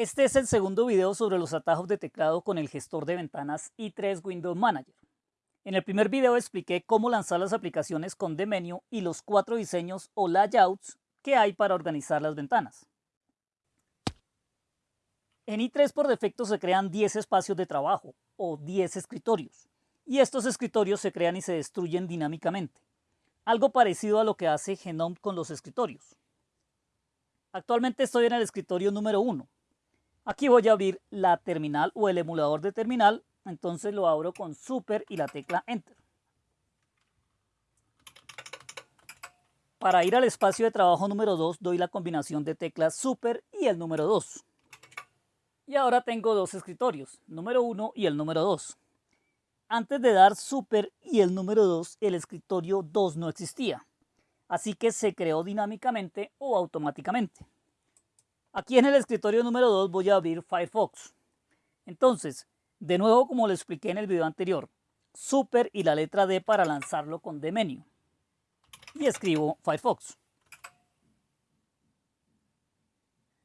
Este es el segundo video sobre los atajos de teclado con el gestor de ventanas i3 Windows Manager. En el primer video expliqué cómo lanzar las aplicaciones con Menú y los cuatro diseños o layouts que hay para organizar las ventanas. En i3 por defecto se crean 10 espacios de trabajo o 10 escritorios y estos escritorios se crean y se destruyen dinámicamente, algo parecido a lo que hace Genome con los escritorios. Actualmente estoy en el escritorio número 1. Aquí voy a abrir la terminal o el emulador de terminal, entonces lo abro con Super y la tecla Enter. Para ir al espacio de trabajo número 2 doy la combinación de teclas Super y el número 2. Y ahora tengo dos escritorios, número 1 y el número 2. Antes de dar Super y el número 2, el escritorio 2 no existía así que se creó dinámicamente o automáticamente. Aquí en el escritorio número 2 voy a abrir Firefox. Entonces, de nuevo como lo expliqué en el video anterior, Super y la letra D para lanzarlo con Dmenú. Y escribo Firefox.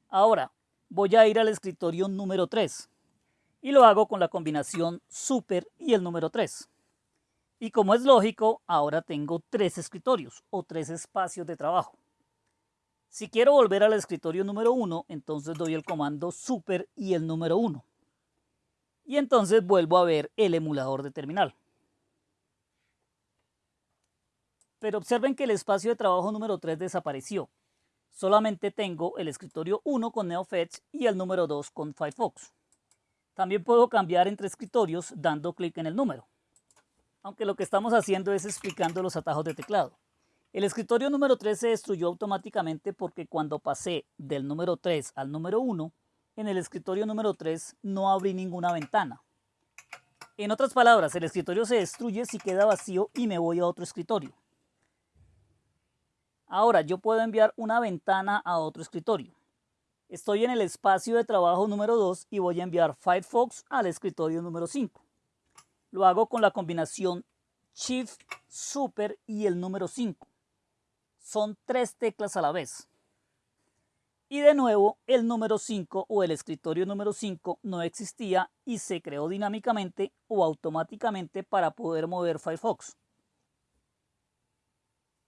Ahora, voy a ir al escritorio número 3 y lo hago con la combinación Super y el número 3. Y como es lógico, ahora tengo tres escritorios o tres espacios de trabajo. Si quiero volver al escritorio número 1, entonces doy el comando super y el número 1. Y entonces vuelvo a ver el emulador de terminal. Pero observen que el espacio de trabajo número 3 desapareció. Solamente tengo el escritorio 1 con NeoFetch y el número 2 con Firefox. También puedo cambiar entre escritorios dando clic en el número aunque lo que estamos haciendo es explicando los atajos de teclado. El escritorio número 3 se destruyó automáticamente porque cuando pasé del número 3 al número 1, en el escritorio número 3 no abrí ninguna ventana. En otras palabras, el escritorio se destruye si queda vacío y me voy a otro escritorio. Ahora, yo puedo enviar una ventana a otro escritorio. Estoy en el espacio de trabajo número 2 y voy a enviar Firefox al escritorio número 5. Lo hago con la combinación Shift, Super y el número 5. Son tres teclas a la vez. Y de nuevo, el número 5 o el escritorio número 5 no existía y se creó dinámicamente o automáticamente para poder mover Firefox.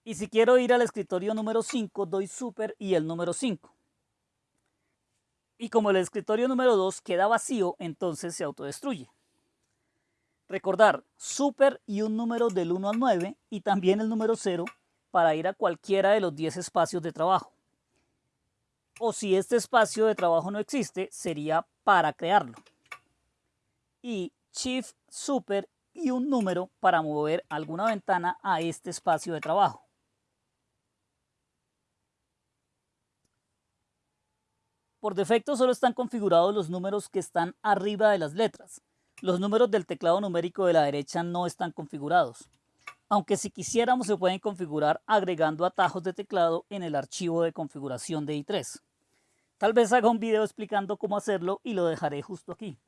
Y si quiero ir al escritorio número 5, doy Super y el número 5. Y como el escritorio número 2 queda vacío, entonces se autodestruye. Recordar super y un número del 1 al 9 y también el número 0 para ir a cualquiera de los 10 espacios de trabajo. O si este espacio de trabajo no existe, sería para crearlo. Y Shift Super y un número para mover alguna ventana a este espacio de trabajo. Por defecto solo están configurados los números que están arriba de las letras. Los números del teclado numérico de la derecha no están configurados, aunque si quisiéramos se pueden configurar agregando atajos de teclado en el archivo de configuración de i3. Tal vez haga un video explicando cómo hacerlo y lo dejaré justo aquí.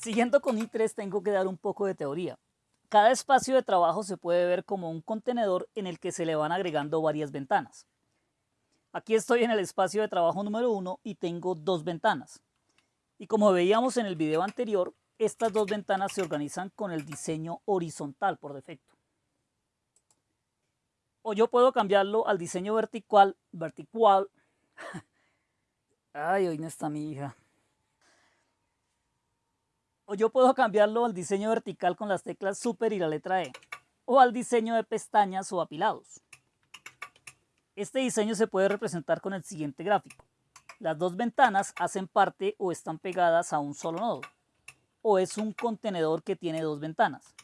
Siguiendo con i3 tengo que dar un poco de teoría. Cada espacio de trabajo se puede ver como un contenedor en el que se le van agregando varias ventanas. Aquí estoy en el espacio de trabajo número 1 y tengo dos ventanas. Y como veíamos en el video anterior, estas dos ventanas se organizan con el diseño horizontal por defecto. O yo puedo cambiarlo al diseño vertical, vertical. Ay, hoy no está mi hija. O yo puedo cambiarlo al diseño vertical con las teclas Super y la letra E. O al diseño de pestañas o apilados. Este diseño se puede representar con el siguiente gráfico. Las dos ventanas hacen parte o están pegadas a un solo nodo, o es un contenedor que tiene dos ventanas.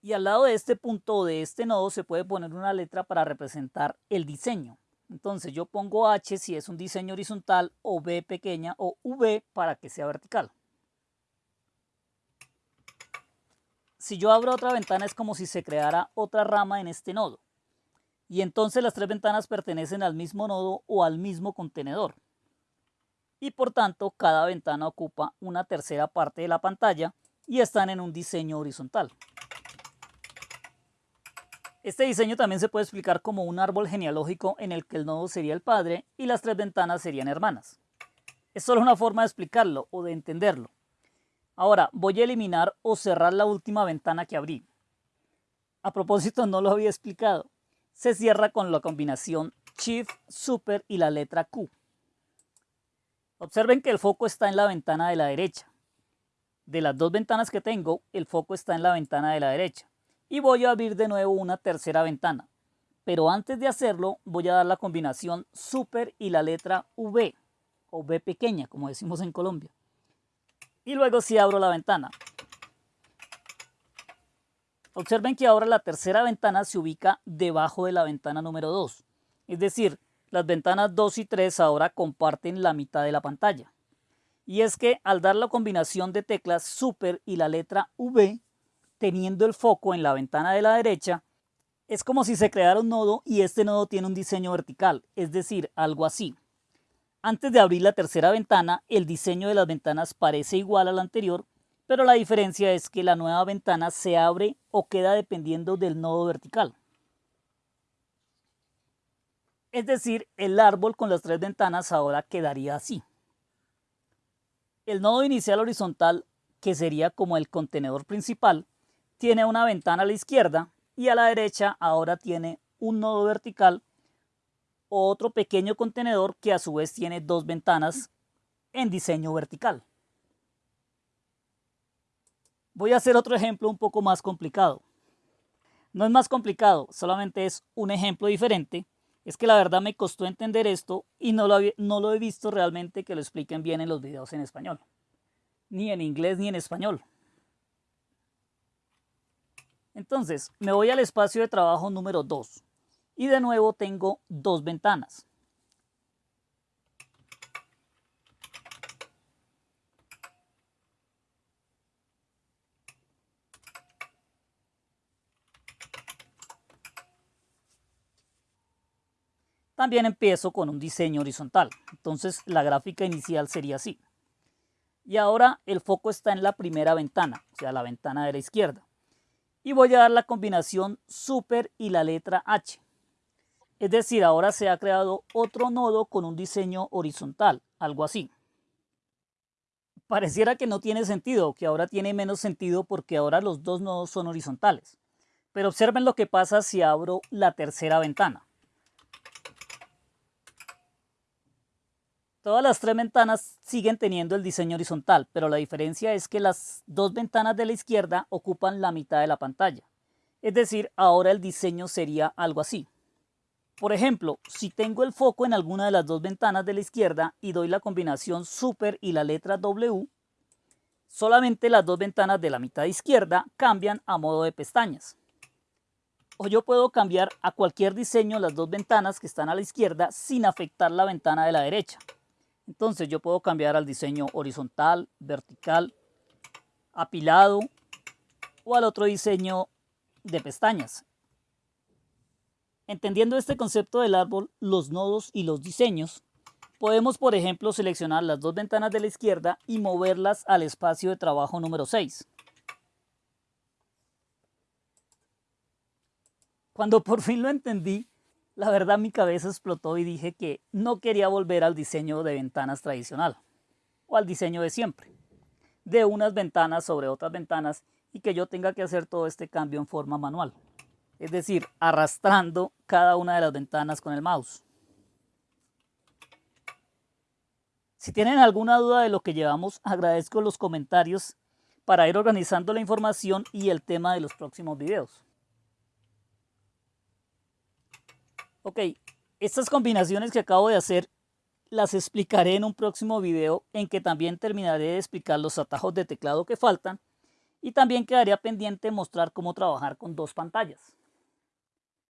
Y al lado de este punto o de este nodo se puede poner una letra para representar el diseño. Entonces yo pongo H si es un diseño horizontal o B pequeña o V para que sea vertical. Si yo abro otra ventana es como si se creara otra rama en este nodo y entonces las tres ventanas pertenecen al mismo nodo o al mismo contenedor. Y por tanto, cada ventana ocupa una tercera parte de la pantalla y están en un diseño horizontal. Este diseño también se puede explicar como un árbol genealógico en el que el nodo sería el padre y las tres ventanas serían hermanas. Es solo una forma de explicarlo o de entenderlo. Ahora voy a eliminar o cerrar la última ventana que abrí. A propósito, no lo había explicado. Se cierra con la combinación Shift, Super y la letra Q. Observen que el foco está en la ventana de la derecha. De las dos ventanas que tengo, el foco está en la ventana de la derecha. Y voy a abrir de nuevo una tercera ventana. Pero antes de hacerlo, voy a dar la combinación Super y la letra V, o V pequeña, como decimos en Colombia. Y luego sí abro la ventana. Observen que ahora la tercera ventana se ubica debajo de la ventana número 2. Es decir, las ventanas 2 y 3 ahora comparten la mitad de la pantalla. Y es que al dar la combinación de teclas Super y la letra V, teniendo el foco en la ventana de la derecha, es como si se creara un nodo y este nodo tiene un diseño vertical, es decir, algo así. Antes de abrir la tercera ventana, el diseño de las ventanas parece igual al anterior, pero la diferencia es que la nueva ventana se abre o queda dependiendo del nodo vertical. Es decir, el árbol con las tres ventanas ahora quedaría así. El nodo inicial horizontal, que sería como el contenedor principal, tiene una ventana a la izquierda y a la derecha ahora tiene un nodo vertical o otro pequeño contenedor que a su vez tiene dos ventanas en diseño vertical. Voy a hacer otro ejemplo un poco más complicado. No es más complicado, solamente es un ejemplo diferente es que la verdad me costó entender esto y no lo, he visto realmente que lo expliquen bien en los videos en español. Ni en inglés ni en español. Entonces, me voy al espacio de trabajo número 2 y de nuevo tengo dos ventanas. También empiezo con un diseño horizontal. Entonces la gráfica inicial sería así. Y ahora el foco está en la primera ventana, o sea, la ventana de la izquierda. Y voy a dar la combinación super y la letra H. Es decir, ahora se ha creado otro nodo con un diseño horizontal, algo así. Pareciera que no tiene sentido, que ahora tiene menos sentido porque ahora los dos nodos son horizontales. Pero observen lo que pasa si abro la tercera ventana. Todas las tres ventanas siguen teniendo el diseño horizontal, pero la diferencia es que las dos ventanas de la izquierda ocupan la mitad de la pantalla. Es decir, ahora el diseño sería algo así. Por ejemplo, si tengo el foco en alguna de las dos ventanas de la izquierda y doy la combinación Super y la letra W, solamente las dos ventanas de la mitad izquierda cambian a modo de pestañas. O yo puedo cambiar a cualquier diseño las dos ventanas que están a la izquierda sin afectar la ventana de la derecha. Entonces yo puedo cambiar al diseño horizontal, vertical, apilado o al otro diseño de pestañas. Entendiendo este concepto del árbol, los nodos y los diseños, podemos por ejemplo seleccionar las dos ventanas de la izquierda y moverlas al espacio de trabajo número 6. Cuando por fin lo entendí, la verdad mi cabeza explotó y dije que no quería volver al diseño de ventanas tradicional o al diseño de siempre, de unas ventanas sobre otras ventanas y que yo tenga que hacer todo este cambio en forma manual, es decir, arrastrando cada una de las ventanas con el mouse. Si tienen alguna duda de lo que llevamos, agradezco los comentarios para ir organizando la información y el tema de los próximos videos. Ok, estas combinaciones que acabo de hacer las explicaré en un próximo video en que también terminaré de explicar los atajos de teclado que faltan y también quedaría pendiente mostrar cómo trabajar con dos pantallas.